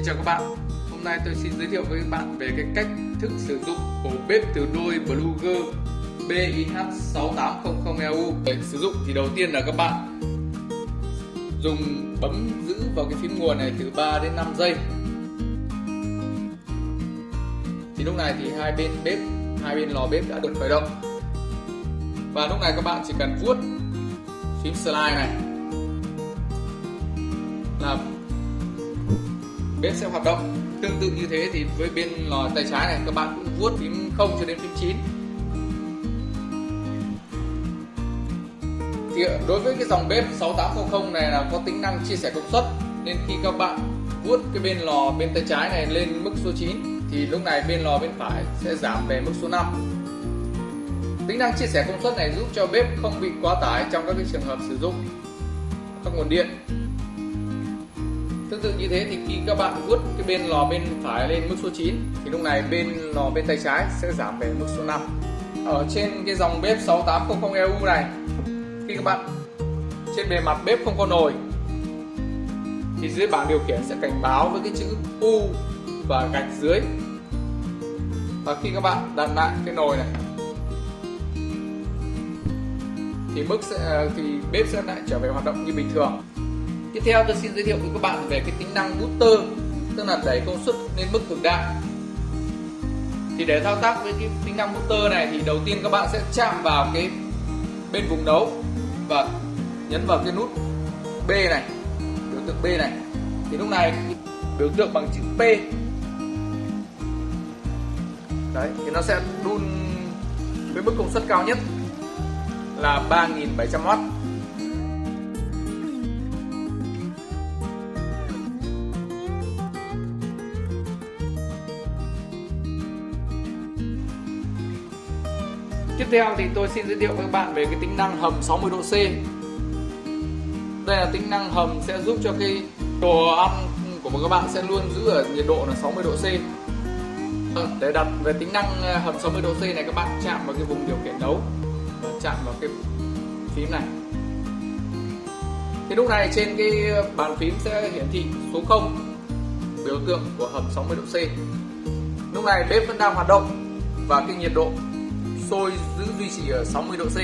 Xin chào các bạn. Hôm nay tôi xin giới thiệu với các bạn về cái cách thức sử dụng ổ bếp từ đôi Bluger BIH6800EU Để sử dụng thì đầu tiên là các bạn dùng bấm giữ vào cái phím nguồn này từ 3 đến 5 giây. Thì lúc này thì hai bên bếp, hai bên lò bếp đã được khởi động. Và lúc này các bạn chỉ cần vuốt phím slide này là bếp sẽ hoạt động. Tương tự như thế thì với bên lò tay trái này, các bạn cũng vuốt phím 0 cho đến phím 9 thì ờ, đối với cái dòng bếp 6800 này là có tính năng chia sẻ công suất, nên khi các bạn vuốt cái bên lò bên tay trái này lên mức số 9 thì lúc này bên lò bên phải sẽ giảm về mức số 5 tính năng chia sẻ công suất này giúp cho bếp không bị quá tải trong các cái trường hợp sử dụng các nguồn điện tương tự như thế thì khi các bạn vuốt cái bên lò bên phải lên mức số 9 thì lúc này bên lò bên tay trái sẽ giảm về mức số 5 ở trên cái dòng bếp 6800 EU này, khi các bạn trên bề mặt bếp không có nồi, thì dưới bảng điều khiển sẽ cảnh báo với cái chữ U và gạch dưới. Và khi các bạn đặt lại cái nồi này, thì mức sẽ, thì bếp sẽ lại trở về hoạt động như bình thường tiếp theo tôi xin giới thiệu với các bạn về cái tính năng booster, tức là đẩy công suất lên mức cực đại. Thì để thao tác với cái tính năng booster này thì đầu tiên các bạn sẽ chạm vào cái bên vùng nấu và nhấn vào cái nút B này, biểu tượng B này. Thì lúc này biểu tượng bằng chữ P. Đấy, thì nó sẽ đun với mức công suất cao nhất là 3.700W Tiếp theo thì tôi xin giới thiệu với các bạn về cái tính năng hầm 60 độ C. Đây là tính năng hầm sẽ giúp cho cái đồ ăn của các bạn sẽ luôn giữ ở nhiệt độ là 60 độ C. Vâng, để đặt về tính năng ờ, hầm 60 độ C này, các bạn chạm vào cái vùng điều khiển nấu và chạm vào cái phím này. Thì lúc này trên cái bàn phím sẽ hiển thị số 0 biểu tượng của hầm 60 độ C. Lúc này bếp vẫn đang hoạt động và cái nhiệt độ sôi giữ duy trì ở 60 độ C.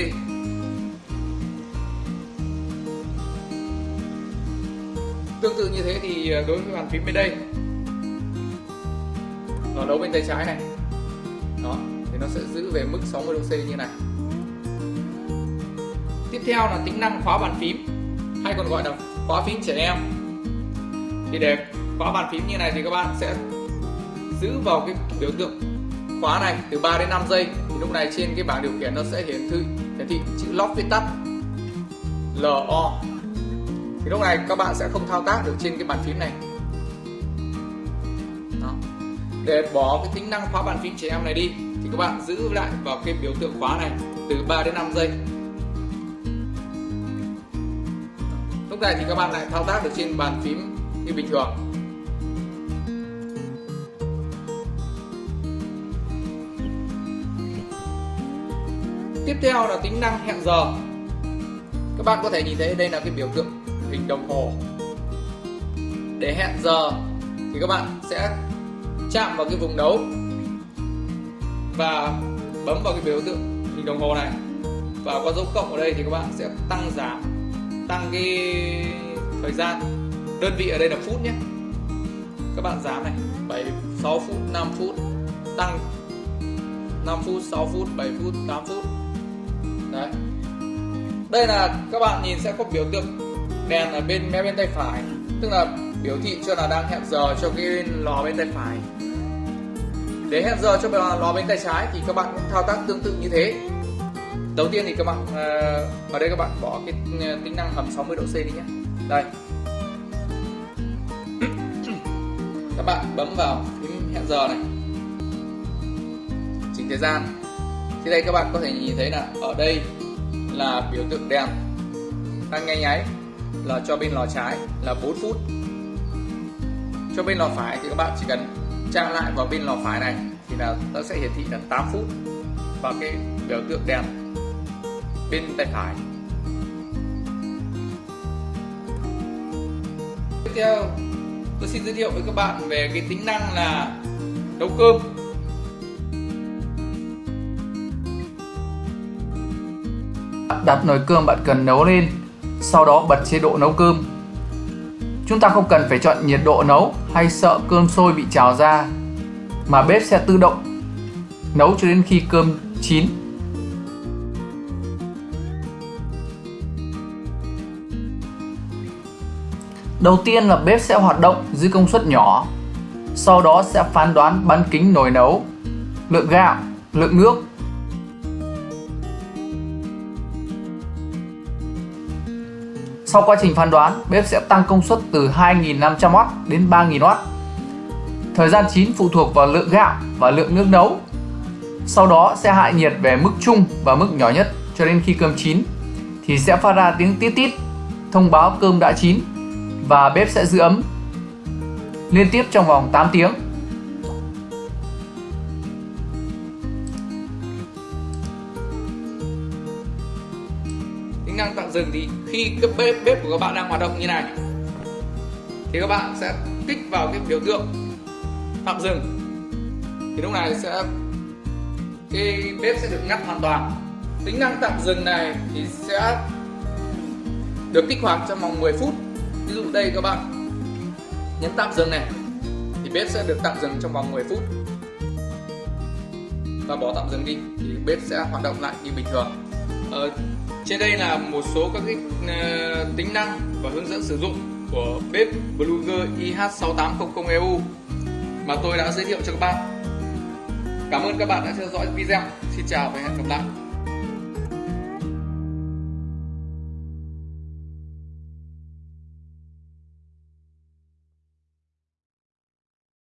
Tương tự như thế thì ờ, đối với bàn phím bên đây, nó đấu bên tay trái này. Đó, thì nó sẽ giữ về mức 60 độ C như này. Tiếp theo là tính năng khóa bàn phím, hay còn gọi là khóa phím trẻ em. Thì để khóa bàn phím như này thì các bạn sẽ giữ vào cái biểu tượng khóa này từ 3 đến 5 giây thì lúc này trên cái bảng điều khiển nó sẽ hiển thị hiển thị chữ lock viết tắt. LO thì lúc này các bạn sẽ không thao tác được trên cái bàn phím này. Đó. để bỏ cái tính năng khóa bàn phím trẻ em này đi, thì các bạn giữ lại vào cái biểu tượng khóa này từ 3 đến 5 giây. Lúc này thì các bạn lại thao tác được trên bàn phím như bình thường. Tiếp theo là tính năng hẹn giờ. Các bạn có thể nhìn thấy đây là cái biểu tượng hình đồng hồ. Để hẹn giờ thì các bạn sẽ chạm vào cái vùng đấu và bấm vào cái biểu tượng hình đồng hồ này. Và có dấu cộng ở đây thì các bạn sẽ tăng giảm, tăng cái thời gian. Đơn vị ở đây là phút nhé. Các bạn giảm này 7 6 phút 5 phút, tăng 5 phút 6 phút 7 phút 8 phút đấy. Đây là các bạn nhìn sẽ có biểu tượng đèn ở bên mé bên tay phải. Tức là biểu thị cho là đang hẹn giờ cho cái lò bên tay phải. Để hẹn giờ cho lò bên tay trái thì các bạn cũng thao tác tương tự như thế. Đầu tiên thì các bạn ờ, ở đây các bạn bỏ cái ờ, tính năng hầm 60 độ C đi nhé. Đây. Các bạn bấm vào phím hẹn giờ này. Chỉnh thời gian thì đây các bạn có thể nhìn thấy là ở đây là biểu tượng đèn. Đang nháy nháy là cho bên lò trái là 4 phút. Cho bên lò phải thì các bạn chỉ cần chạm lại vào bên lò phải này thì là nó sẽ hiển thị là 8 phút và cái biểu tượng đèn bên tay phải. Tiếp theo, tôi xin giới thiệu với các bạn về cái tính năng là nấu cơm. Đặt nồi cơm bạn cần nấu lên sau đó bật chế độ nấu cơm. Chúng ta không cần phải chọn nhiệt độ nấu hay sợ cơm sôi bị trào ra mà bếp sẽ tự động nấu cho đến khi cơm chín. Đầu tiên là bếp sẽ hoạt động dưới công suất nhỏ Sau đó sẽ phán đoán bán kính nồi nấu Lượng gạo, lượng nước Sau quá trình phán đoán, bếp sẽ tăng công suất từ 2.500W đến 3.000W. Thời gian chín phụ thuộc vào lượng gạo và lượng nước nấu. Sau đó sẽ hạ nhiệt về mức trung và mức nhỏ nhất cho đến khi cơm chín thì sẽ phát ra tiếng tít tít thông báo cơm đã chín và bếp sẽ giữ ấm liên tiếp trong vòng 8 tiếng. Tính năng tạm dừng thì khi cái bếp bếp của các bạn đang hoạt động như này thì các bạn sẽ kích vào cái biểu tượng tạm dừng. Thì lúc này sẽ cái bếp sẽ được ngắt hoàn toàn. Tính năng tạm dừng này thì sẽ được kích hoạt trong vòng 10 phút. Ví dụ đây các bạn nhấn tạm dừng này thì bếp sẽ được tạm dừng trong vòng 10 phút. Và bỏ tạm dừng đi thì bếp sẽ hoạt động lại như bình thường. Ờ, trên đây là một số các cái uh, tính năng và hướng dẫn sử dụng của bếp Bluger IH6800EU mà tôi đã giới thiệu cho các bạn Cảm ơn các bạn đã theo dõi video. Xin chào và hẹn gặp lại.